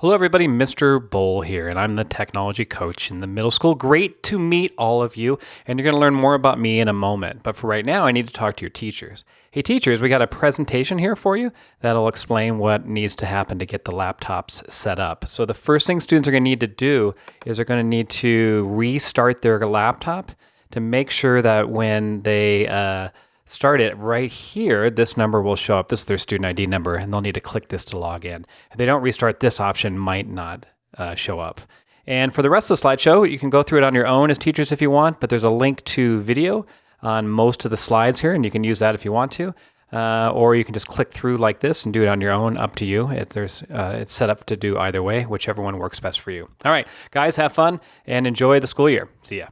Hello, everybody. Mr. Bowl here, and I'm the technology coach in the middle school. Great to meet all of you, and you're going to learn more about me in a moment. But for right now, I need to talk to your teachers. Hey, teachers, we got a presentation here for you that'll explain what needs to happen to get the laptops set up. So, the first thing students are going to need to do is they're going to need to restart their laptop to make sure that when they uh, start it right here, this number will show up. This is their student ID number, and they'll need to click this to log in. If they don't restart, this option might not uh, show up. And for the rest of the slideshow, you can go through it on your own as teachers if you want, but there's a link to video on most of the slides here, and you can use that if you want to. Uh, or you can just click through like this and do it on your own, up to you. It, there's, uh, it's set up to do either way, whichever one works best for you. All right, guys, have fun and enjoy the school year. See ya.